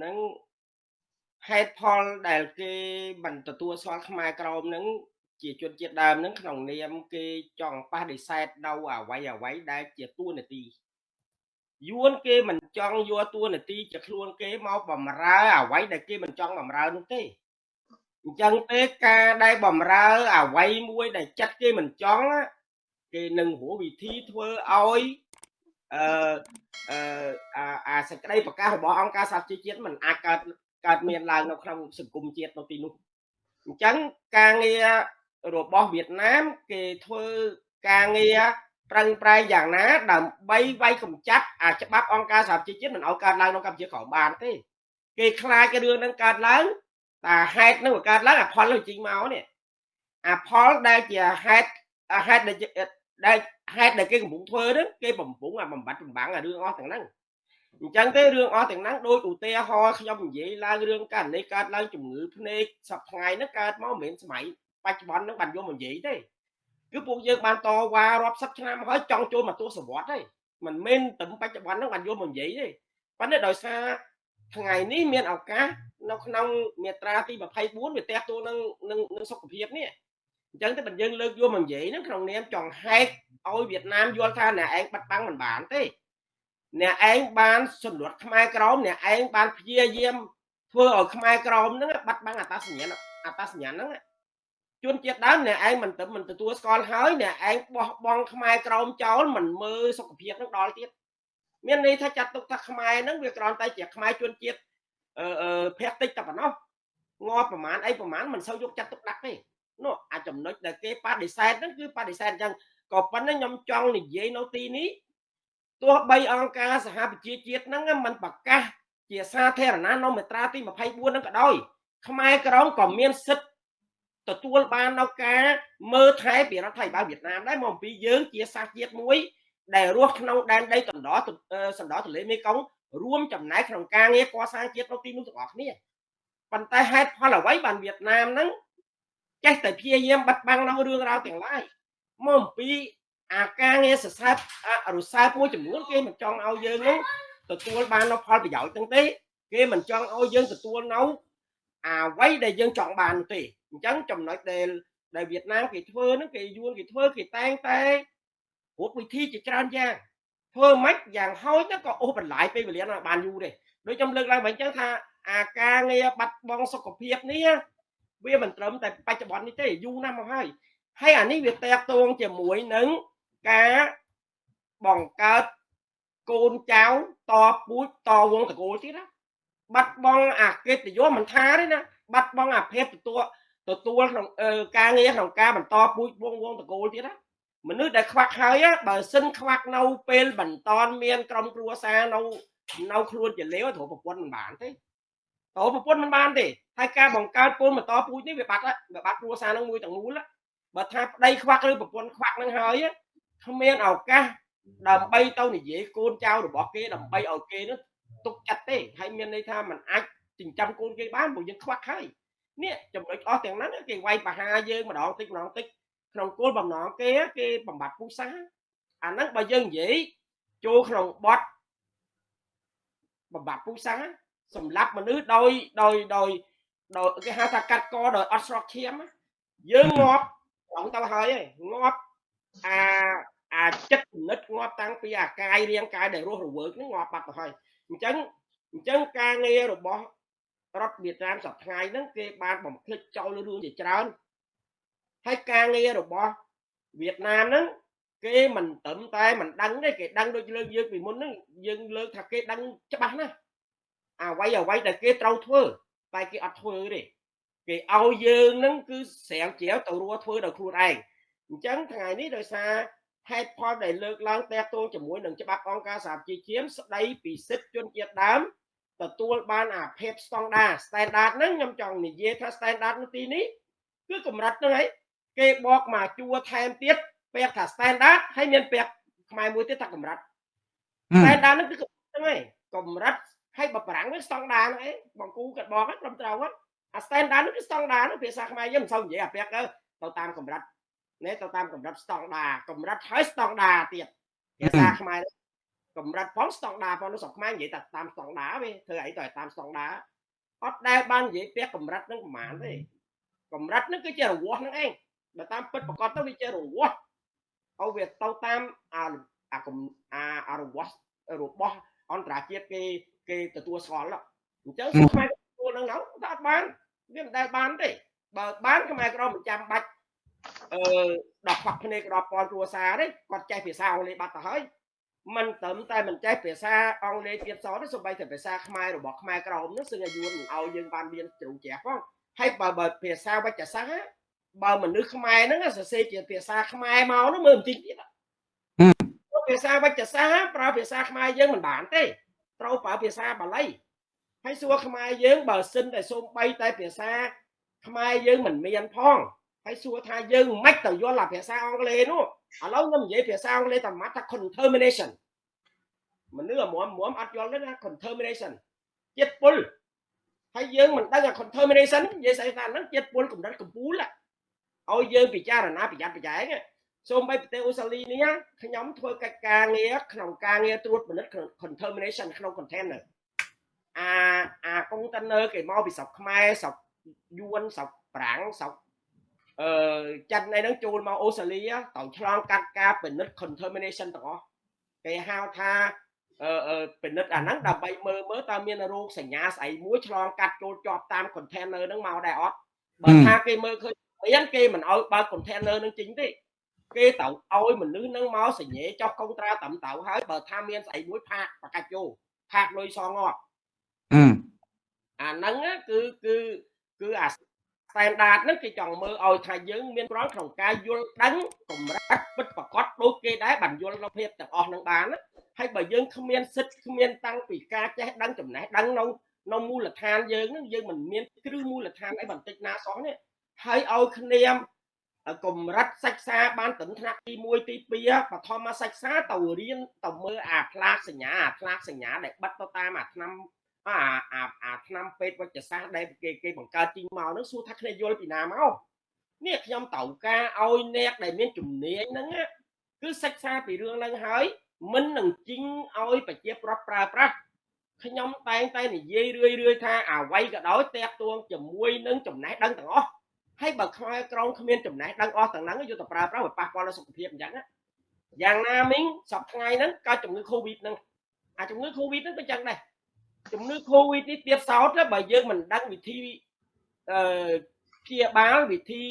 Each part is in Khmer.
ហ្នឹងហេតុផលដែលគេមិនទទួលស្គាល់ខ្មែរក្រមហ្នឹងជាជនជាតិដើមហ្នឹងក្នុងនាមគេចង់ប៉ះដេសែតនៅអ្វីអ្វីដែលជាតួនាទីយួនគេមិនចង់យកតួនាទីជាខ្លួនគេមកបំរើអ្វីដែលគេមិនចង់បំរើនោះទេអញ្ចឹងទេការដែលបំរើអ្វីមួយដែលចិត្តគេមិនចង់គេនឹងរកវិធីធ្វើឲ្យ អឺអឺអាសេចក្តីប្រកាសរបស់អង្គការសហជីវជាតិมันអាចកើតកើតមានឡើងនៅក្នុងសង្គមជាតិនៅទីនោះអញ្ចឹងការងាររបស់វៀតណាមគេធ្វើការងារប្រឹងប្រែងយ៉ាងណា ដើម្បីវាយកម្ចាត់អាច្បាប់អង្គការសហជីវជាតិមិនឲ្យកើតឡើងនៅកម្ពុជាក្រោមបានទេគេខ្លាច cái រឿងហ្នឹងកើតឡើងតែហេតុហ្នឹងវាកើតឡើងអាផលនឹងជីងមកនេះអាផលដែលជាហេតុហេតុដែល ហេតុដែលគេកំពុងធ្វើហ្នឹងគេបំពុងអាបំបត្តិបំបាំងអារឿងអស់ទាំងហ្នឹងអញ្ចឹងទេរឿងអស់ទាំងហ្នឹងដោយឧទាហរណ៍ខ្ញុំនិយាយឡើងរឿងករណីកើតឡើងជំងឺភ្នែកសប្ថ្ងៃហ្នឹងកើតមកមិនមែនសម័យបច្ចុប្បន្នហ្នឹងបានយកមកនិយាយទេគឺពួកយើងបានតវ៉ារាប់សិបឆ្នាំហើយចង់ចូលមកទស្សវត្សទេមិនមែនតែបច្ចុប្បន្នហ្នឹងបានយកមកនិយាយទេប៉ុន្តែដោយសារថ្ងៃនេះមានឱកាសនៅក្នុងមាត្រាទី24វាតេតួនឹងនឹងសុខភាពនេះអញ្ចឹងតែបើយើងលើកយកមកនិយាយហ្នឹងក្នុងនាមចង់ហែក ឲ្យវៀតណាមយល់ថាអ្នកឯងបាត់បង់មិនបានទេអ្នកឯងបានសម្លួតខ្មែរក្រមអ្នកឯងបានព្យាយាមធ្វើឲ្យខ្មែរក្រមហ្នឹងបាត់បង់អត្តសញ្ញាណអត្តសញ្ញាណហ្នឹងជនជាតិដើមអ្នកឯងមិនទៅមិនទទួលស្គាល់ហើយអ្នកឯងបោះបង់ខ្មែរក្រមចោលមិនមើលសុខភាពនឹងដល់ទៀតមានន័យថាចាត់ទុកថាខ្មែរហ្នឹងវាគ្រាន់តែជាខ្មែរជនជាតិអឺភ័ក្រតិចតែប៉ុណ្ណោះងាប់ប្រមាណអីប្រមាណមិនសូវយកចាត់ទុកដាក់ទេនោះអាចចំណុចដែលគេបដិសេធហ្នឹងគឺបដិសេធអញ្ចឹង ក៏ប៉ុន្តែខ្ញុំចង់និយាយនៅទីនេះទោះបីអង្គការសហប្រជាជាតិហ្នឹងมันប្រកាសជាសាធារណៈនៅមាត្រាទី24ហ្នឹងក៏ដោយខ្មែរក្រមក៏មានសិទ្ធិទទួលបាននៅការមើលថែពីរដ្ឋាភិបាលវៀតណាមដែរមកអំពីយើងជាសាសជាតិមួយ ដែលរស់ក្នុងដែនដីដណ្ដសណ្ដោទន្លេមេគង្គរួមចំណែកក្នុងការងារកសាងជាតិនៅទីនោះទាំងអស់គ្នាប៉ុន្តែហេតុផលអ្វីបានវៀតណាមហ្នឹងចេះតែព្យាយាមបាត់បង់នៅរឿងរ៉ាវទាំងឡាយ មកអំពីអាការងារសរសើររសើបមួយចំនួនគេមិនចង់ឲ្យយើងនោះទទួលបាននៅផលប្រយោជន៍ទាំងទេ គេមិនចង់ឲ្យយើងទទួលនៅអ្វីដែលយើងចង់បានទេអញ្ចឹងចំណុចដែលដែលវៀតណាមគេធ្វើហ្នឹងគេយួនគេធ្វើគេតែងតែរូបវិធីជាច្រើនយ៉ាងធ្វើម៉េចយ៉ាងហោចទៅក៏អូសបន្លាយពេលវេលាបានយូរទេដូចខ្ញុំលើកឡើងវិញអញ្ចឹងថាអាការងារបាត់បង់សុខភាពនេះវាមិនត្រឹមតែបច្ចុប្បន្ននេះទេយូរណាស់មកហើយ ហើយអានេះវាតេតងជាមួយនឹងការបង្កើតកូនចៅតពូជតវងតកូលទៀតណាបាត់បង់អាកិត្តិយសមិនថាទេណាបាត់បង់អាភាពទទួលទទួលក្នុងការងារក្នុងការបន្តពូជវងវងតកូលទៀតណាមនុស្សដែលខ្វាក់ហើយបើសិនខ្វាក់នៅពេលបន្តមានក្រុមគ្រួសារនៅនៅខ្លួនជាលេវត្រូវប្រពន្ធមិនបានទេត្រូវប្រពន្ធមិនបានទេហើយការបង្កើតកូនបន្តពូជនេះវាបាត់វាបាត់គ្រួសារនឹងមួយទាំងមូល បើថាប្តីខ្វាក់ឬប្រពន្ធខ្វាក់នឹងហើយគ្មានឱកាសដើម្បីទៅនិយាយកូនចៅរបស់គេដើម្បីឲ្យគេនោះទុកចិត្តទេហើយមានន័យថាมันអាចចិញ្ចឹមកូនគេបានព្រោះយើងខ្វាក់ហើយនេះចំណុចអស់ទាំងហ្នឹងគេវាយបហាយើងម្ដងតិចម្ដងតិចក្នុងគោលបំណងគេគេបំបត្តិពុសាអាហ្នឹងបើយើងនិយាយចូលក្នុងបទបំបត្តិពុសាសម្រាប់មនុស្សដោយដោយដោយដោយគេហៅថាកាត់កដោយអត់ស្រកឈាមយើងងាប់ ត្រង់ទៅហើយងាប់អាអាចិត្តគណិតងាប់តាំងពីអាកាយរាងកាយដែលរស់រវើកហ្នឹងងាប់បាត់ទៅហើយអញ្ចឹងអញ្ចឹងការងាររបស់រដ្ឋវៀតណាមសប្តាហ៍ហ្នឹងគេបានបំភ្លេចចោលរឿងជាច្រើនហើយការងាររបស់វៀតណាមហ្នឹងគេមិនត្រឹមតែមិនដឹងទេគេដឹងដូចលើកយើងពីមុនហ្នឹងយើងលើកថាគេដឹងច្បាស់ណាស់អ្វីអ្វីដែលគេត្រូវធ្វើតែគេអត់ធ្វើទេ គេឲ្យយើងនឹងគឺស្រាវជ្រាវទៅរួធ្វើដោយខ្លួនឯងអញ្ចឹងថ្ងៃនេះដោយសារហេតុផលដែលលើកឡើងតេតួងជាមួយនឹងច្បាប់អង្គការសហជីវជាតិស្ដីពីសិទ្ធិជនជាតិដើមទទួលបានអាភិបស្តង់ដា standard ហ្នឹងខ្ញុំចង់និយាយថា standard នៅទីនេះគឺកម្រិតហ្នឹងឯងគេបកមកជួថែមទៀតពាក្យថា standard ហើយមានពាក្យខ្មែរមួយទៀតថាកម្រិត standard ហ្នឹងគឺកម្រិតហ្នឹងឯងកម្រិតហើយបើប្រាំងវាស្តង់ដាហ្នឹងឯងបងគូគាត់បកហ្នឹងត្រឹមត្រូវហ្នឹង អា standard ហ្នឹងគឺស្តង់ដាហ្នឹងភាសាខ្មែរយើងមិនសូវនិយាយអាពាក្យទៅទៅតាមកម្រិតនេះទៅតាមកម្រិតស្តង់ដាកម្រិតហើយស្តង់ដាទៀតភាសាខ្មែរកម្រិតផងស្តង់ដាផងនៅស្រុកខ្មែរនិយាយតែតាមស្តង់ដាវាធ្វើអីទៅតាមស្តង់ដាអត់ដែលបាននិយាយផ្ទះកម្រិតនឹងប្រហែលទេកម្រិតនឹងគឺជារង្វាស់នឹងឯងបើតាមពិតប្រកបទៅវាជារង្វាស់ឲ្យវាទៅតាមអាអាអាអារង្វាស់របស់អន្តរជាតិគេគេទទួលស្គាល់អញ្ចឹងស្រុកខ្មែរទទួ លនឹងហ្នឹងតែអត់បានវាមិនដែលបានទេបើបានខ្មែរក្រមមិនចាំបាច់អឺដល់ខ្វាក់ភ្នែកដល់ពលគ្រួសារទេគាត់ចេះភាសាអង់គ្លេសបាត់ទៅហើយមិនត្រឹមតែមិនចេះភាសាអង់គ្លេសទៀតសោះទេសូម្បីតែភាសាខ្មែររបស់ខ្មែរក្រមនោះសឹងឲ្យយួនមិនឲ្យយើងបានមានជ្រុងជ្រះផងហើយបើបើភាសាវិទ្យាសាស្ត្របើមនុស្សខ្មែរហ្នឹងសរសេរជាភាសាខ្មែរមកនោះមើលមិនតិចទៀតភាសាវិទ្យាសាស្ត្រប្រើភាសាខ្មែរយើងមិនបានទេត្រូវប្រើភាសាបាលី ហើយសួរខ្មែរយើងបើសិនតែសូម្បីតែភាសាខ្មែរយើងមិនមានផងហើយសួរថាយើងមិនទៅយល់អាភាសាអង់គ្លេសនោះឥឡូវខ្ញុំនិយាយភាសាអង់គ្លេសតែម៉ាត់ថា contamination មនុស្សអាមុំមុំអត់យល់ទេណា contamination ជាតិពុលហើយយើងមិនដឹងអា contamination និយាយស្អីថាហ្នឹងជាតិពុលកម្រិតកំពូលឲ្យយើងពិចារណាប្រយ័ត្នប្រយែងសូម្បីប្រទេសអូស្ត្រាលីនេះខ្ញុំធ្វើកិច្ចការងារក្នុងការងារត្រួតពិនិត្យ contamination ក្នុង container អាអា container គេមកពីស្រុកខ្មែរស្រុកយួនស្រុកប្រាំងស្រុកអឺចិនឯហ្នឹងចូលមកអូស្ត្រាលីត្រូវឆ្លងកាត់ការពិនិត្យ contamination ទាំងអស់គេហៅថាអឺពិនិត្យអាហ្នឹងដើម្បីមើលមើលតើមានរោគសញ្ញាស្អីមួយឆ្លងកាត់ចូលជាប់តាម container ហ្នឹងមកដែរអត់បើថាគេមើលឃើញមានគេមិនអោយបើក container នឹងចេញទេគេត្រូវឲ្យមនុស្សនឹងមកសញ្ញេចុះកុងត្រាតាមទៅហើយបើថាមានស្អីមួយផាកបកាច់ចូលផាកលុយសងអត់ អាហ្នឹងគឺគឺគឺអា standard ហ្នឹងគេចង់មើលឲ្យថាយើងមានប្រងក្នុងការយល់ដឹងកម្រិតពិតប្រកបដូចគេដែរបានយល់នៅភាពទាំងអស់នឹងបានហើយបើយើងគ្មានសិទ្ធគ្មានតាំងពីការចេះដឹងចំណេះដឹងនៅនៅមូលដ្ឋានយើងហ្នឹងយើងមិនមានគ្រឹះមូលដ្ឋានអីបន្តិចណាសោះនេះហើយឲ្យគ្នាកម្រិតសិក្សាបានត្រឹមថ្នាក់ទី1ទី2បឋមសិក្សាទៅរៀនទៅមើលអាផ្លាកសញ្ញាអាផ្លាកសញ្ញាដែលបិទទៅតាមអាឆ្នាំ អាអាអាឆ្នាំពេទ្យវិទ្យាសាស្ត្រដែលគេគេបង្កើតជីងមកហ្នឹងសួរថាគ្នាយល់ពីណាមកនេះខ្ញុំត្រូវការឲ្យអ្នកដែលមានជំនាញហ្នឹងគឺសិក្សាពីរឿងហ្នឹងហើយមិននឹងជីងឲ្យប្រជាប្រដ្ឋប្រើប្រាស់ខ្ញុំតែងតែនិយាយរឿយរឿយថាអ្វីក៏ដោយតាក់ទងជាមួយនឹងចំណេះដឹងទាំងអស់ហើយបើខ្មែរក្រមគ្មានចំណេះដឹងអស់ទាំងហ្នឹងយកទៅប្រើប្រាស់វាប៉ះពាល់ដល់សុខភាពអញ្ចឹងយ៉ាងណាមិញសប្ថ្ងៃហ្នឹងកើតជំងឺ Covid ហ្នឹងអាជំងឺ Covid ហ្នឹងក៏ចឹងដែរ ជំងឺ Covid នេះទៀតសោតបើយើងមិនដឹងវិធីអឺព្យាបាលវិធី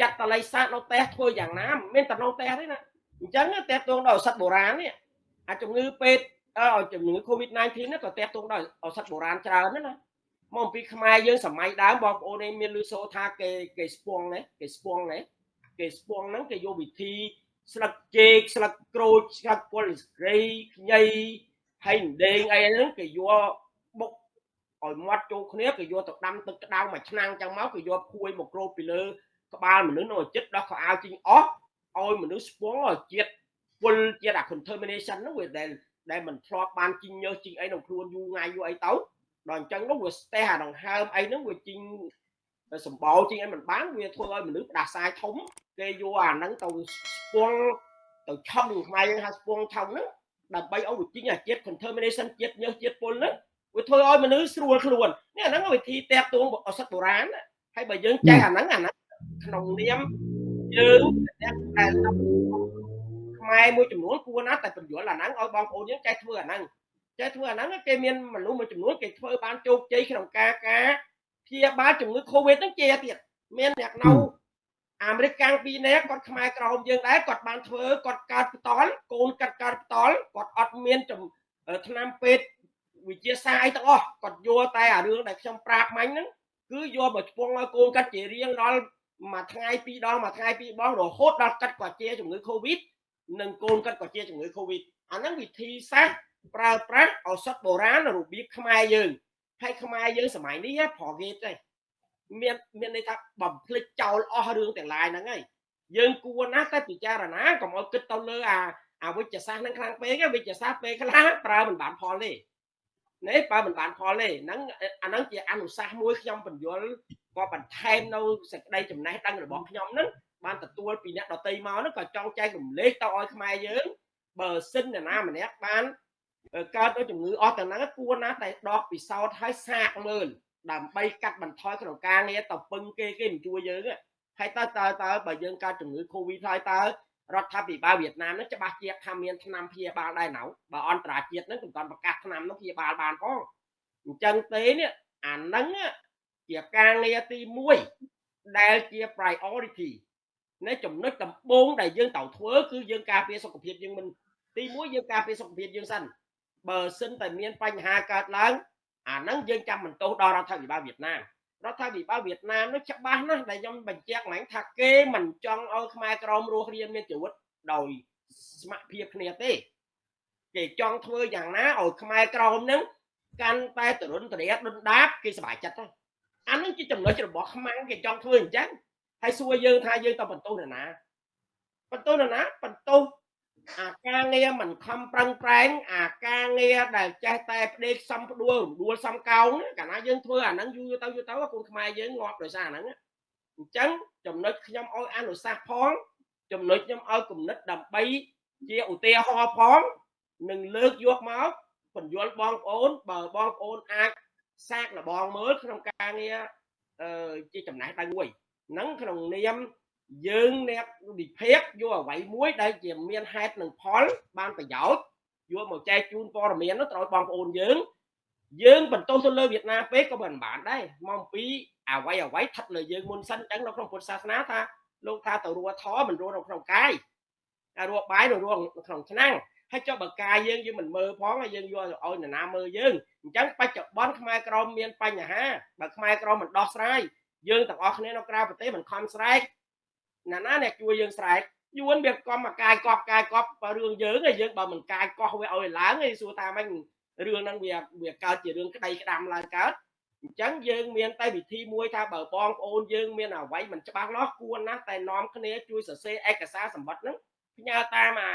ចាត់តល័យសាស្ត្រនៅផ្ទះធ្វើយ៉ាងណាមិនមែនតែនៅផ្ទះទេណាអញ្ចឹងតេតងដល់ឱសថបុរាណនេះអាជំងឺពេទ្យឲ្យជំងឺ Covid-19 នេះក៏តេតងដល់ឱសថបុរាណច្រើនណាមកអំពីខ្មែរយើងសម័យដើមបងប្អូនឯងមានលឺសូថាគេគេស្ពងណាគេស្ពងណាគេស្ពងហ្នឹងគេយកវិធីស្លឹកចេកស្លឹកក្រូចស្លឹកពលស្រីខ្ញី ហើយដេងអីហ្នឹងគេយកបុកឲ្យមាត់ចូលគ្នាគេយកទៅដាំទឹកក្តៅមួយឆ្នាំងចឹងមកគេយកភួយមកក្រូចពីលើក្បាលមនុស្សនៅចិត្តដោះខោអាវជីងអស់ឲ្យមនុស្សស្ពងឲ្យជាតិពុលជាតិអា contamination ហ្នឹងវាដែលដែលមិនធ្លាប់បានជីងញើសជីងអីក្នុងខ្លួនយូរថ្ងៃយូរអីទៅដល់អញ្ចឹងនោះវាស្ទះអាដង្ហើមអីហ្នឹងវាជីងសម្បោជីងអីមិនបានវាធ្វើឲ្យមនុស្សផ្ដាសាយធំគេយកអាហ្នឹងទៅស្ពងទៅឆឹងខ្មែរយើងហៅស្ពងឆឹងហ្នឹង ដើម្បីឲ្យវាជីងអាជាតិ contamination ជាតិញើសជាតិពុលហ្នឹងវាធ្វើឲ្យមនុស្សស្រួលខ្លួននេះអាហ្នឹងវិធីតាក់ទងឱសថបុរាណហើយបើយើងចេះអាហ្នឹងអាហ្នឹងក្នុងនាមយើងតែខ្មែរមួយចំនួនគួរណាស់តែបញ្យល់អាហ្នឹងឲ្យបងប្អូនយើងចេះធ្វើអាហ្នឹងចេះធ្វើអាហ្នឹងគេមានមនុស្សមួយចំនួនគេធ្វើបានជោគជ័យក្នុងការការព្យាបាលជំងឺ Covid ហ្នឹងជាទៀតមានអ្នកនៅ អាមេរិកកាំងពីរនាក់គាត់ខ្មែរក្រោមយើងដែរគាត់បានធ្វើគាត់កើតផ្តល់កូនកាត់កើតផ្តល់គាត់អត់មានឆ្នាំពេទ្យវិទ្យាសាស្ត្រអីទាំងអស់គាត់យកតែអារឿងដែលខ្ញុំប្រាប់មាញ់ហ្នឹងគឺយកមកឆ្ពងឲ្យកូនកាត់ជារៀងដល់មួយថ្ងៃពីរដងមួយថ្ងៃពីរបងរហូតដល់កាត់គាត់ជាជំងឺ Covid និងកូនកាត់គាត់ជាជំងឺ Covid អាហ្នឹងវិធីសាស្ត្រប្រើប្រាស់ឱសថបុរាណរបៀបខ្មែរយើងហើយខ្មែរយើងសម័យនេះប្រកេតទេ មានមានន័យថាបំភ្លេចចោលអស់រឿងទាំងឡាយហ្នឹងហើយយើងគួរណាស់តែពិចារណាកុំឲ្យគិតទៅលើអាអាវិជ្ជសាស្ត្រហ្នឹងខ្លាំងពេកវិជ្ជសាស្ត្រពេលខ្លះប្រើមិនបានផលទេនេះបើមិនបានផលទេហ្នឹងអាហ្នឹងជាអនុសាសន៍មួយខ្ញុំបញ្យល់ក៏បន្ថែមនៅសេចក្តីចំណេះដឹងរបស់ខ្ញុំហ្នឹងបានទទួលពីអ្នកដតីមកហ្នឹងក៏ចង់ចែករំលែកទៅឲ្យខ្មែរយើងបើសិនអ្នកណាម្នាក់បានកើតដោយជំងឺអស់ទាំងហ្នឹងគួរណាតែដកពិសោធន៍ឲ្យសាកមើល ដើម្បីកាត់បន្ថយក្នុងការងារទៅពឹងគេគេមិនជួយយើងហើយតើតើតើបើយើងកើតជំងឺ Covid ហើយតើរដ្ឋាភិបាលវៀតណាមនឹងច្បាស់ជាថាមានឆ្នាំព្យាបាលដែរណៅបើអន្តរជាតិនឹងមិនទាន់ប្រកាសឆ្នាំនោះព្យាបាលបានផងអញ្ចឹងទេនេះអាហ្នឹងជាការងារទី1ដែលជា priority នៃចំណុចដំបូងដែលយើងត្រូវធ្វើគឺយើងការពារសុខភាពយើងមិនទី1យើងការពារសុខភាពយើងសិនបើសិនតែមានបញ្ហាកើតឡើង អាហ្នឹងយើងចាំបន្ទោសដល់រដ្ឋាភិបាលវៀតណាមរដ្ឋាភិបាលវៀតណាមនោះច្បាស់ណាស់ដែលខ្ញុំបញ្ជាក់ឡើងថាគេមិនចង់ឲ្យខ្មែរក្រមរស់រៀនមានជីវិតដោយស្ម័គ្រភាពគ្នាទេគេចង់ធ្វើយ៉ាងណាឲ្យខ្មែរក្រមនឹងកាន់តែទរុនតរាដុនដាបគេសប្បាយចិត្តទៅអានឹងជាចំណុចរបស់ខ្មាំងគេចង់ធ្វើអញ្ចឹងហើយសួរយើងថាយើងទៅបន្ទោសនរណាបន្ទោសនរណាបន្ទោស អាការងារមិនខំប្រឹងប្រែងអាការងារដែលចេះតែផ្ដេកសំផ្ដួលរំដួលសំកោងកាលណាយើងធ្វើអាហ្នឹងយូរទៅយូរទៅកូនខ្មែរយើងងាប់ដោយសារអាហ្នឹងអញ្ចឹងចំណុចខ្ញុំឲ្យអនុសាសន៍ផងចំណុចខ្ញុំឲ្យគំនិតដើម្បីជាឧទាហរណ៍ផងនឹងលើកយកមកបញ្យល់បងប្អូនបើបងប្អូនអាចសាកលបងមើលក្នុងការងារអឺជាចំណេះដឹងមួយហ្នឹងក្នុងនាម យើងអ្នកវិភាគយកអ្វីមួយដែលជាមានហេតុនិងផលបានប្រយោជន៍យកមកចែកជូនព័ត៌មាននោះត្រូវបងប្អូនយើងយើងបន្ទោសទៅលើវៀតណាមពេកក៏មិនបានដែរមកអំពីអ្វីអ្វីស្ថិតលើយើងមុនសិនអញ្ចឹងនៅក្នុងពុទ្ធសាសនាថាលោកថាទៅរੂធមិនរੂនៅក្នុងកាយតែរੂបាយនៅរੂក្នុងឆ្នាំងហើយចុះបើកាយយើងយើងមិនមើលផងហើយយើងយកឲ្យនរណាមើលយើងអញ្ចឹងបច្ចុប្បន្នខ្មែរក្រមមានបញ្ហាបើខ្មែរក្រមមិនដោះស្រាយយើងទាំងអស់គ្នានៅក្រៅប្រទេសមិនខំស្រែក ណាណាអ្នកជួយយើងស្រែកយួនវាកំមកកាយកប់កាយកប់រឿងយើងឯងយើងបើមិនកាយកោះវាឲ្យឡើងឯងសួរថាម៉េចរឿងហ្នឹងវាវាកើតជារឿងក្តីក្តាំឡើងកើតអញ្ចឹងយើងមានតែវិធីមួយថាបើបងប្អូនយើងមានអ្វីមិនច្បាស់លាស់គួរណាស់តែនាំគ្នាជួយសរសេរឯកសារសម្បត្តិហ្នឹងផ្ញើតាមអា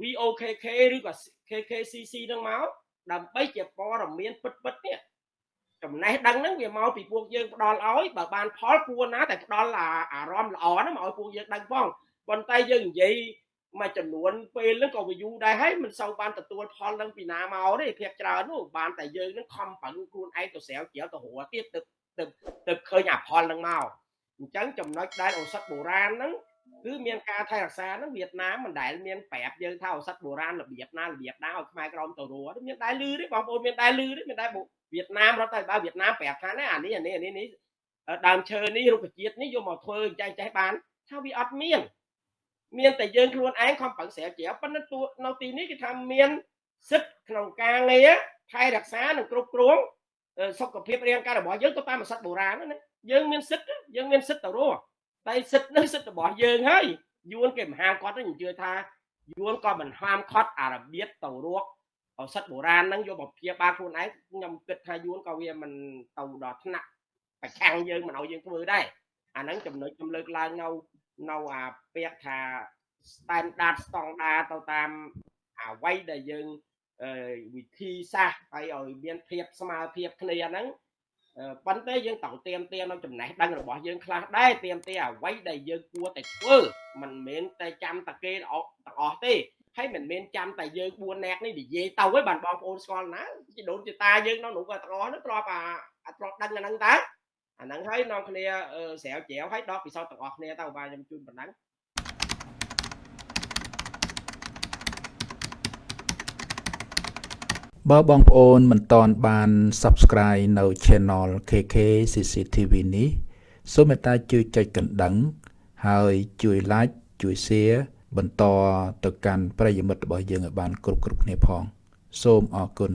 VOKK ឬក៏ KKCC ហ្នឹងមកដើម្បីជាព័ត៌មានពិតពិតនេះ ចំណេះដឹងហ្នឹងវាមកពីពួកយើងផ្ដល់ឲ្យបើបានផលគួរណាតែផ្ដល់អារម្មណ៍ល្អហ្នឹងមកឲ្យពួកយើងដឹងផងប៉ុន្តែយើងនិយាយមួយចំនួនពេលហ្នឹងក៏វាយូរដែរហើយមិនសូវបានទទួលផលនឹងពីណាមកទេភាគច្រើននោះបានតែយើងនឹងខំប្រឹងខ្លួនឯងទៅស្រាវជ្រាវទៅរកទៀតទៅទៅទៅឃើញអាផលនឹងមកអញ្ចឹងចំណុចដែលឱសថបុរាណហ្នឹងគឺមានការថែរក្សាហ្នឹងវៀតណាមមិនដែលមានប្រាប់យើងថាឱសថបុរាណរបៀបណារបៀបណាឲ្យខ្មែរក្រមទៅរស់មានដែលលឺទេបងប្អូនមានដែលលឺទេមានដែល វៀតណាមរដ្ឋាភិបាលវៀតណាមប្រាប់ថាណាអានេះអានេះអានេះនេះដើមឈើនេះរុក្ខជាតិនេះយកមកធ្វើចេះចេះបានថាវាអត់មាន មានតែយើងខ្លួនឯងខំប្រឹងស្រាវជ្រាវប៉ុន្តែតួនៅទីនេះគេថាមានសិទ្ធិក្នុងការងារថែរក្សានិងគ្រប់គ្រងសុខភាពរាងកាយរបស់យើងទៅតាមសិទ្ធិបុរាណណាយើងមានសិទ្ធិយើងមានសិទ្ធិទៅរស់តែសិទ្ធិនេះសិទ្ធិរបស់យើងហើយយួនគេមិនហាមគាត់ទេខ្ញុំជឿថាយួនក៏មិនហាមខត់អារបៀបទៅរស់ ឱសថបុរាណហ្នឹងយកមកព្យាបាលខ្លួនឯងខ្ញុំគិតថាយួនក៏វាមិនទៅដល់ថ្នាក់ប្រឆាំងយើងមិនឲ្យយើងធ្វើដែរអាហ្នឹងចំណុចខ្ញុំលើកឡើងនៅនៅអាពាក្យថា standard ស្តង់ដាទៅតាមអ្វីដែលយើងវិធីសាស្ត្រហើយឲ្យមានភាពស្មើភាពគ្នាហ្នឹងប៉ុន្តែយើងត្រូវเตรียมเตรียมនៅចំណេះដឹងរបស់យើងខ្លះដែរเตรียมទេអ្វីដែលយើងគួរតែធ្វើមិនមែនតែចាំតែគេទាំងអស់ទេ ហើយមិនមែនចាំតែយើង4នាក់នេះនិយាយទៅហើយបានបងប្អូនស្គាល់ណាជីដូនជីតាយើងនៅនោះក៏ទាំងអស់នោះទ្របអាអត់ទ្របដឹងអាហ្នឹងតើអាហ្នឹងហើយនាំគ្នាស្រាវជ្រាវហើយដកពិសោធន៍ទាំងអស់គ្នាទៅបាទខ្ញុំជូនប៉ុណ្ណឹងបើបងប្អូនមិនតន់បាន Subscribe នៅ Channel KK CCTV នេះសូមមេត្តាជួយចុចកណ្ដឹង ហើយជួយ Like ជួយ Share បន្តទៅកាន់ប្រិយមិត្តរបស់យើងឲ្យបានគ្រប់គ្រប់គ្នាផង សូមអរគុណ